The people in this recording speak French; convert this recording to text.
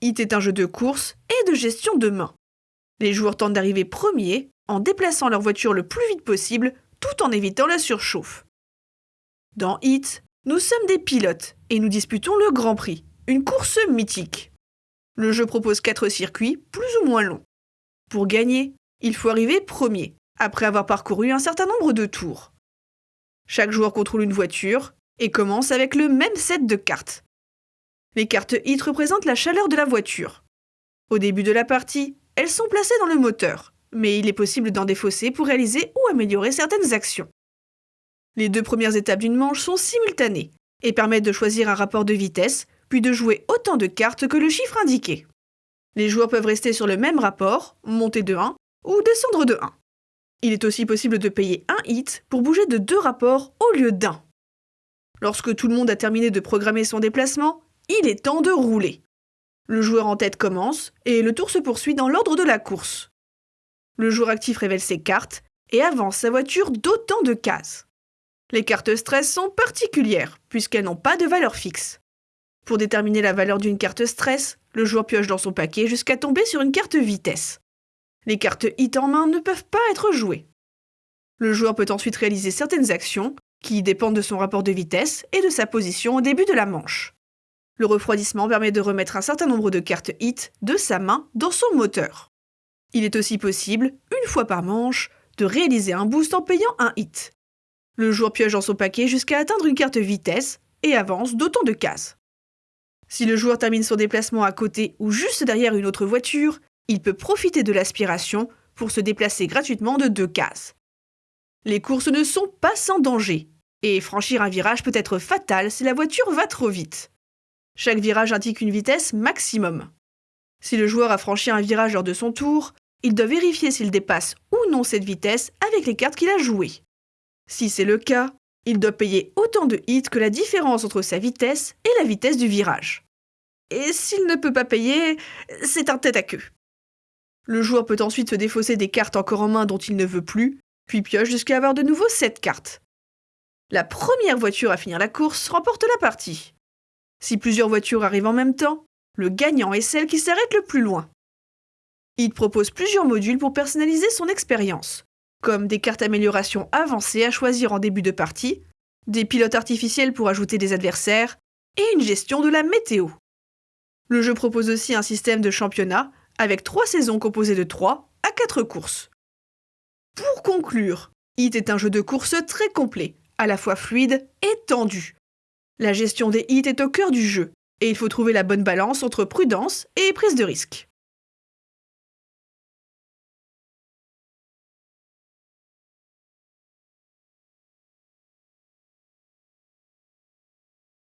Hit est un jeu de course et de gestion de main. Les joueurs tentent d'arriver premiers en déplaçant leur voiture le plus vite possible tout en évitant la surchauffe. Dans Hit, nous sommes des pilotes et nous disputons le Grand Prix, une course mythique. Le jeu propose 4 circuits plus ou moins longs. Pour gagner, il faut arriver premier, après avoir parcouru un certain nombre de tours. Chaque joueur contrôle une voiture et commence avec le même set de cartes. Les cartes HIT représentent la chaleur de la voiture. Au début de la partie, elles sont placées dans le moteur, mais il est possible d'en défausser pour réaliser ou améliorer certaines actions. Les deux premières étapes d'une manche sont simultanées et permettent de choisir un rapport de vitesse, puis de jouer autant de cartes que le chiffre indiqué. Les joueurs peuvent rester sur le même rapport, monter de 1 ou descendre de 1. Il est aussi possible de payer un hit pour bouger de deux rapports au lieu d'un. Lorsque tout le monde a terminé de programmer son déplacement, il est temps de rouler. Le joueur en tête commence et le tour se poursuit dans l'ordre de la course. Le joueur actif révèle ses cartes et avance sa voiture d'autant de cases. Les cartes stress sont particulières puisqu'elles n'ont pas de valeur fixe. Pour déterminer la valeur d'une carte stress, le joueur pioche dans son paquet jusqu'à tomber sur une carte vitesse. Les cartes hit en main ne peuvent pas être jouées. Le joueur peut ensuite réaliser certaines actions qui dépendent de son rapport de vitesse et de sa position au début de la manche. Le refroidissement permet de remettre un certain nombre de cartes hit de sa main dans son moteur. Il est aussi possible, une fois par manche, de réaliser un boost en payant un hit. Le joueur pioche dans son paquet jusqu'à atteindre une carte vitesse et avance d'autant de cases. Si le joueur termine son déplacement à côté ou juste derrière une autre voiture, il peut profiter de l'aspiration pour se déplacer gratuitement de deux cases. Les courses ne sont pas sans danger, et franchir un virage peut être fatal si la voiture va trop vite. Chaque virage indique une vitesse maximum. Si le joueur a franchi un virage lors de son tour, il doit vérifier s'il dépasse ou non cette vitesse avec les cartes qu'il a jouées. Si c'est le cas, il doit payer autant de hits que la différence entre sa vitesse et la vitesse du virage. Et s'il ne peut pas payer, c'est un tête à queue. Le joueur peut ensuite se défausser des cartes encore en main dont il ne veut plus, puis pioche jusqu'à avoir de nouveau 7 cartes. La première voiture à finir la course remporte la partie. Si plusieurs voitures arrivent en même temps, le gagnant est celle qui s'arrête le plus loin. Il propose plusieurs modules pour personnaliser son expérience, comme des cartes amélioration avancées à choisir en début de partie, des pilotes artificiels pour ajouter des adversaires, et une gestion de la météo. Le jeu propose aussi un système de championnat avec trois saisons composées de 3 à 4 courses. Pour conclure, Hit est un jeu de course très complet, à la fois fluide et tendu. La gestion des hits est au cœur du jeu, et il faut trouver la bonne balance entre prudence et prise de risque.